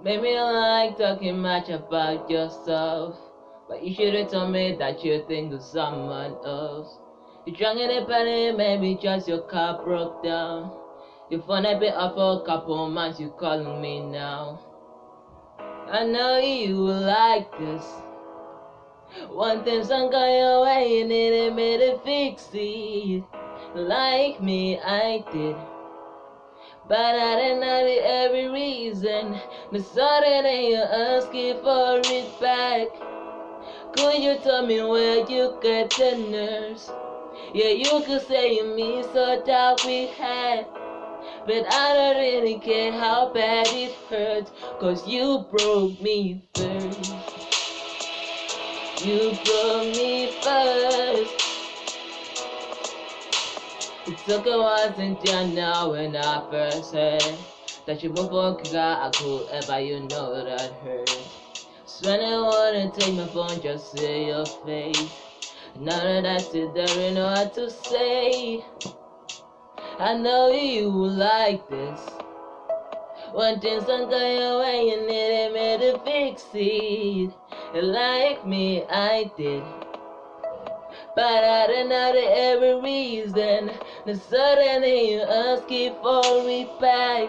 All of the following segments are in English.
Maybe you like talking much about yourself, but you should've told me that you think of someone else. You're drunk in a penny, maybe just your car broke down. Your phone had been off for a couple months, you calling me now. I know you will like this. One thing sunk on your way and it made it fix it. Like me, I did. But I didn't know every reason. The sudden you asking for it back. Could you tell me where you get the nerves? Yeah, you could say you mean so that we had. But I don't really care how bad it hurts. Cause you broke me first. You broke me first. It took a while since you know when I first heard that you move on, cause I could ever you know that hurt. So when I wanna take my phone, just see your face. Now that I sit there and know what to say. I know you like this. One thing sunk on your way it ain't made to fix it. Like me, I did. But know the every reason. Then suddenly you asking for it back.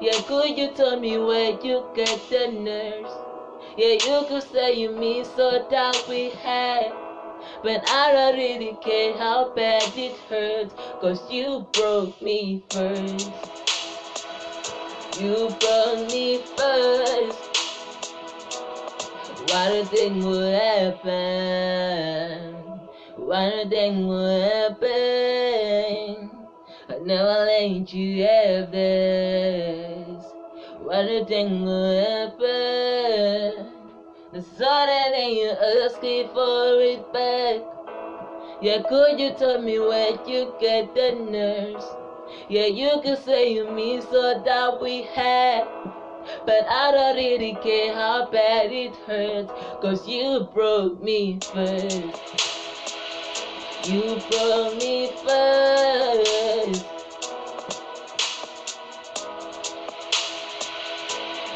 Yeah, could you tell me where you get the nerves? Yeah, you could say you mean so that we had. But I don't really care how bad it hurts. Cause you broke me first. You broke me first. Why do you think would happen? You think would happen? I never let you have this. You think would happen? The sudden you asking for it back. Yeah, could you tell me where you get the nerves? Yeah, you could say you mean so that we had. But I don't really care how bad it hurts. Cause you broke me first. You broke me first.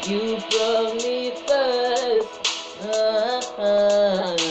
You broke me first. Uh-huh.